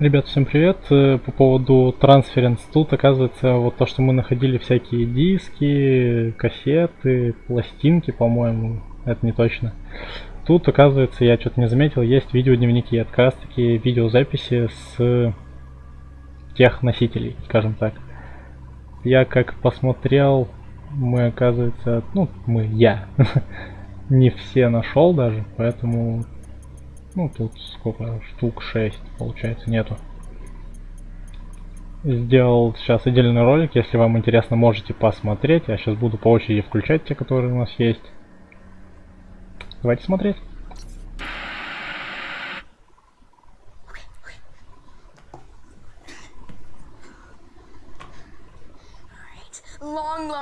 Ребят, всем привет. Э, по поводу Transference тут, оказывается, вот то, что мы находили всякие диски, кассеты, пластинки, по-моему, это не точно. Тут, оказывается, я что-то не заметил, есть видеодневники, это как раз таки видеозаписи с тех носителей, скажем так. Я как посмотрел, мы, оказывается, ну, мы, я, не все нашел даже, поэтому ну, тут сколько? Штук 6, получается, нету. Сделал сейчас отдельный ролик, если вам интересно, можете посмотреть. Я сейчас буду по очереди включать те, которые у нас есть. Давайте смотреть.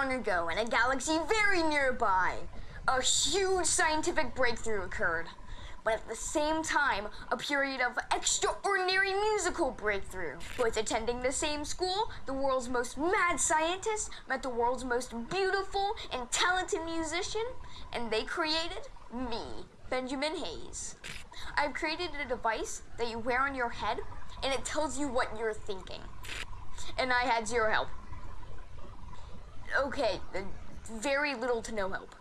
Ago, in a galaxy very nearby, a huge scientific breakthrough occurred. But at the same time, a period of extraordinary musical breakthrough. Both attending the same school, the world's most mad scientist met the world's most beautiful and talented musician, and they created me, Benjamin Hayes. I've created a device that you wear on your head, and it tells you what you're thinking. And I had zero help. Okay, uh, very little to no help.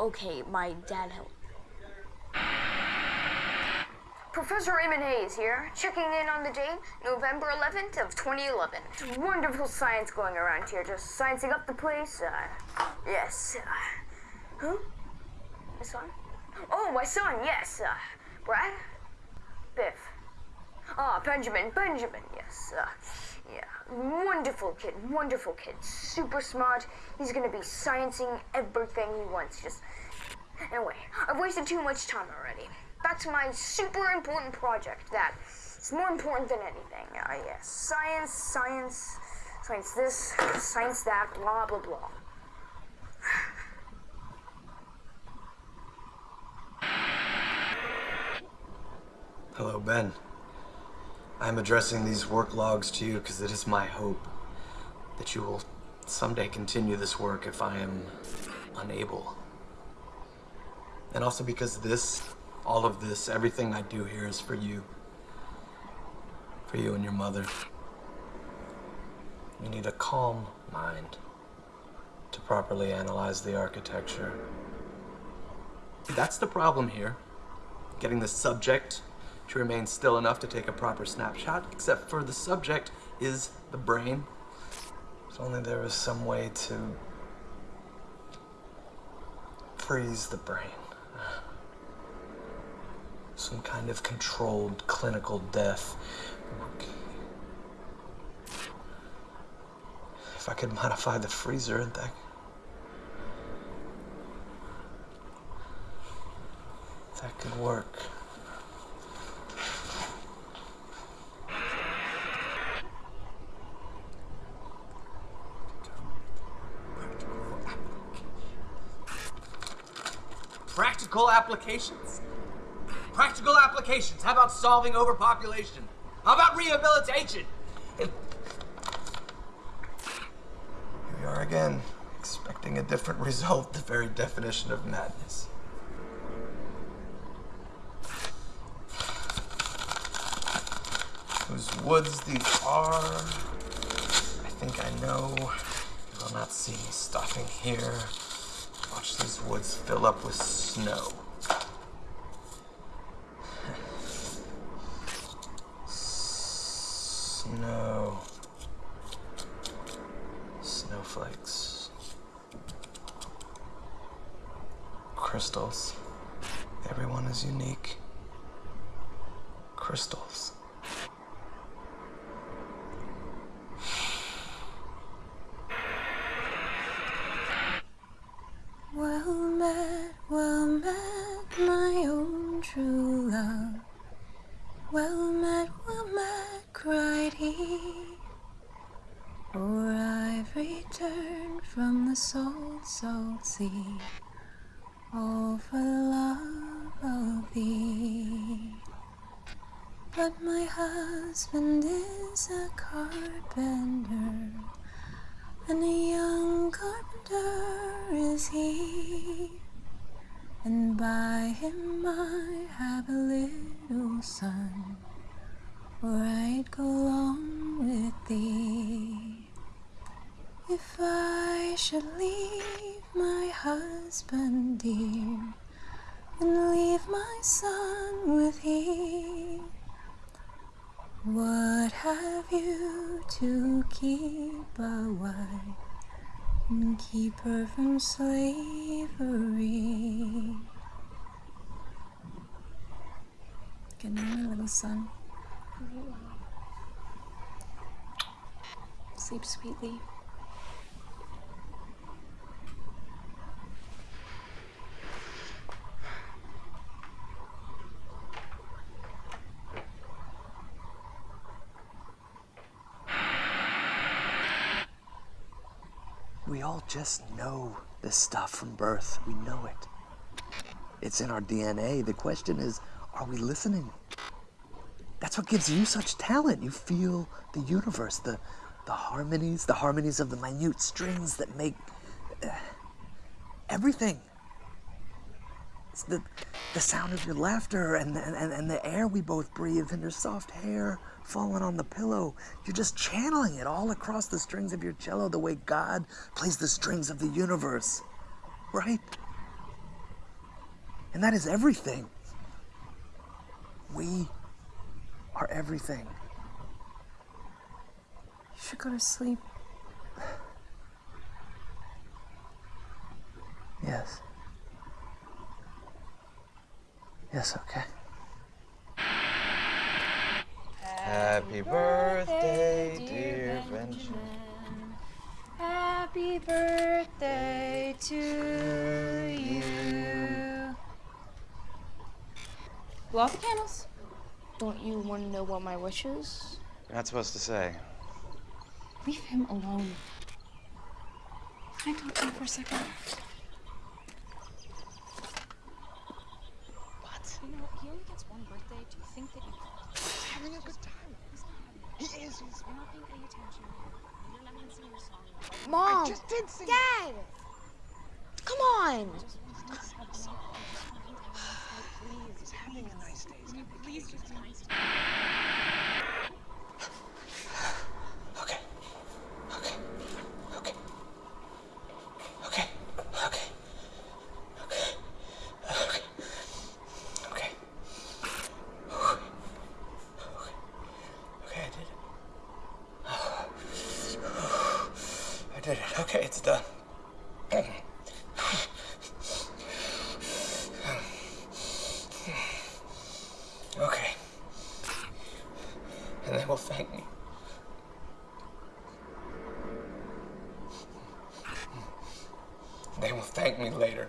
Okay, my dad helped. Professor Raymond Hayes here, checking in on the date, November 11th of 2011. Wonderful science going around here, just sciencing up the place. Uh, yes. Uh, who? My son? Oh, my son, yes. Uh, Brad? Biff. Ah, Benjamin, Benjamin, yes. Uh, yeah, wonderful kid, wonderful kid. Super smart. He's gonna be sciencing everything he wants. Just, anyway, I've wasted too much time already back to my super important project that is more important than anything. Uh, yes, science, science, science this, science that, blah, blah, blah. Hello, Ben. I'm addressing these work logs to you because it is my hope that you will someday continue this work if I am unable. And also because this all of this, everything I do here is for you. For you and your mother. You need a calm mind to properly analyze the architecture. That's the problem here. Getting the subject to remain still enough to take a proper snapshot, except for the subject is the brain. If only there was some way to freeze the brain some kind of controlled clinical death. If I could modify the freezer, that that could work. Practical applications? Practical applications. How about solving overpopulation? How about rehabilitation? Here we are again, expecting a different result, the very definition of madness. Whose woods these are, I think I know. You will not see me stopping here. Watch these woods fill up with snow. Snow. Snowflakes. Crystals. Everyone is unique. Crystals. From the salt, salt sea, all for love of thee. But my husband is a carpenter, and a young carpenter is he and by him I have a little son or I'd go along with thee. If I should leave my husband dear and leave my son with thee, what have you to keep a wife and keep her from slavery? Good night, little son. Sleep sweetly. We all just know this stuff from birth. We know it. It's in our DNA. The question is, are we listening? That's what gives you such talent. You feel the universe, the the harmonies, the harmonies of the minute strings that make uh, everything. It's the the sound of your laughter and, and, and the air we both breathe and your soft hair falling on the pillow. You're just channeling it all across the strings of your cello the way God plays the strings of the universe. Right? And that is everything. We are everything. You should go to sleep. Yes. Yes, okay. Happy birthday, dear Benjamin. Happy birthday to you. Blow off the candles. Don't you want to know what my wish is? You're not supposed to say. Leave him alone. Can I talk to you for a second? You know, he only gets one birthday. Do you think that you He's Having a good time. He is. He's. You're not paying any attention. You're not even singing your song. I Mom! just did sing. Dad! Come on! He's having a nice day. He's gonna Please just be nice to did it. Okay, it's done. Okay. And they will thank me. They will thank me later.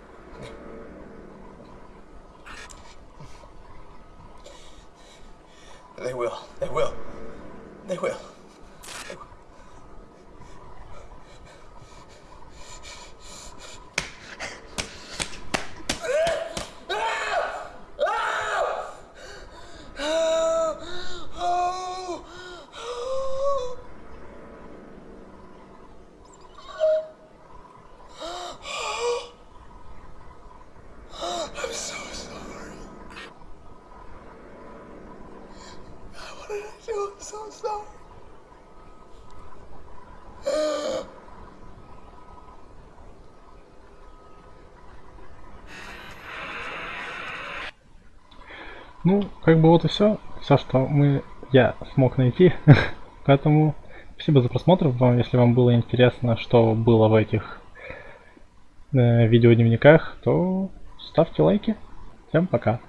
They will. They will. They will. Ну, как бы вот и все. Все, что мы, я смог найти. Поэтому спасибо за просмотр. Вам, если вам было интересно, что было в этих э, видеодневниках, то ставьте лайки. Всем пока.